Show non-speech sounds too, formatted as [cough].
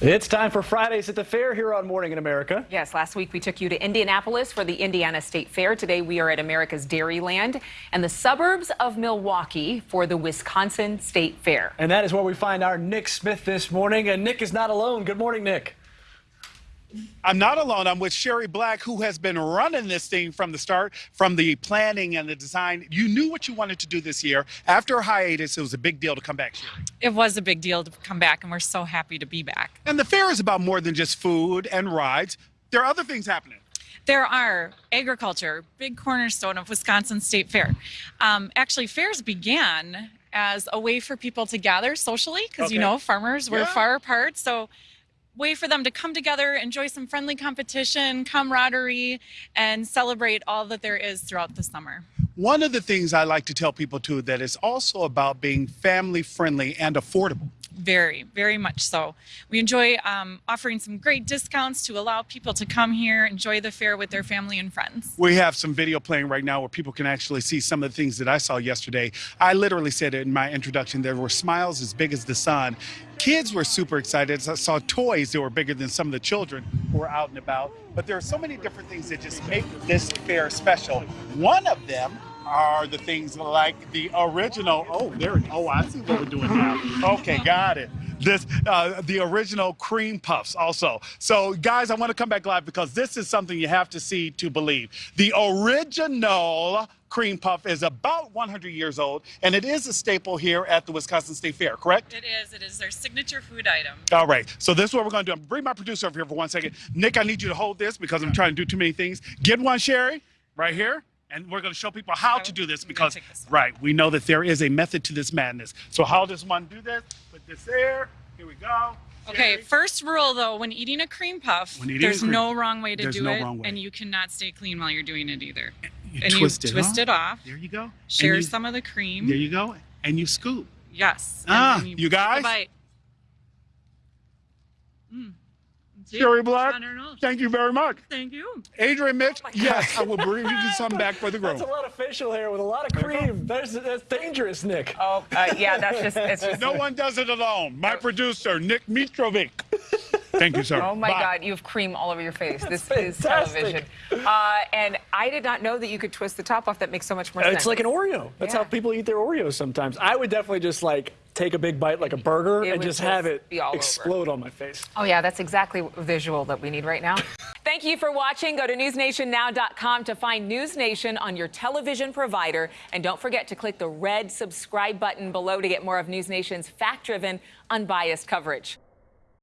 It's time for Fridays at the Fair here on Morning in America. Yes, last week we took you to Indianapolis for the Indiana State Fair. Today we are at America's Dairyland and the suburbs of Milwaukee for the Wisconsin State Fair. And that is where we find our Nick Smith this morning. And Nick is not alone. Good morning, Nick. I'm not alone. I'm with Sherry Black, who has been running this thing from the start, from the planning and the design. You knew what you wanted to do this year. After a hiatus, it was a big deal to come back, Sherry. It was a big deal to come back, and we're so happy to be back. And the fair is about more than just food and rides. There are other things happening. There are agriculture, big cornerstone of Wisconsin State Fair. Um, actually, fairs began as a way for people to gather socially because Okay. you know farmers were Yeah. far apart. So way for them to come together, enjoy some friendly competition, camaraderie, and celebrate all that there is throughout the summer. One of the things I like to tell people too that it's also about being family friendly and affordable. Very, very much so. We enjoy um, offering some great discounts to allow people to come here, enjoy the fair with their family and friends. We have some video playing right now where people can actually see some of the things that I saw yesterday. I literally said it in my introduction. There were smiles as big as the sun. Kids were super excited. I saw toys that were bigger than some of the children who were out and about. But there are so many different things that just make this fair special. One of them are the things like the original. Oh, there. Oh, I see what we're doing now. Okay, got it. This, uh, the original cream puffs also. So guys, I want to come back live because this is something you have to see to believe. The original cream puff is about 100 years old and it is a staple here at the Wisconsin State Fair, correct? It is. It is their signature food item. All right, so this is what we're gonna do. I'm gonna bring my producer over here for one second. Nick, I need you to hold this because I'm trying to do too many things. Get one, Sherry, right here. And we're gonna show people how to do this because, this right, we know that there is a method to this madness. So how does one do this? Put this there, here we go. Okay, first rule though, when eating a cream puff, there's cream- no wrong way to do no it, and you cannot stay clean while you're doing it either. You and twist you it twist off. it off, There you go. share you- some of the cream. There you go. And you scoop. yes. Ah, then you guys? bite. Mm. See? Sherry Black, I don't know. thank you very much. Thank you. Adrian Mitch, yes, I will bring you [laughs] some back for the That's groom. a lot of facial hair with a lot of cream. That's, that's dangerous, Nick. Oh, uh, yeah, that's just, it's [laughs] just, No one does it alone. My producer, Nick Mitrovic. Thank you, sir. oh my Bye. God, you have cream all over your face. This is television. Uh, and I did not know that you could twist the top off. That makes so much more sense. It's like an Oreo. That's Yeah. how people eat their Oreos sometimes. I would definitely just like take a big bite like a burger It and just just have it be all over. explode on my face. Oh, yeah, that's exactly a visual that we need right now. [laughs] Thank you for watching. Go to newsnationnow.com to find News Nation on your television provider. And don't forget to click the red subscribe button below to get more of News Nation's fact driven, unbiased coverage.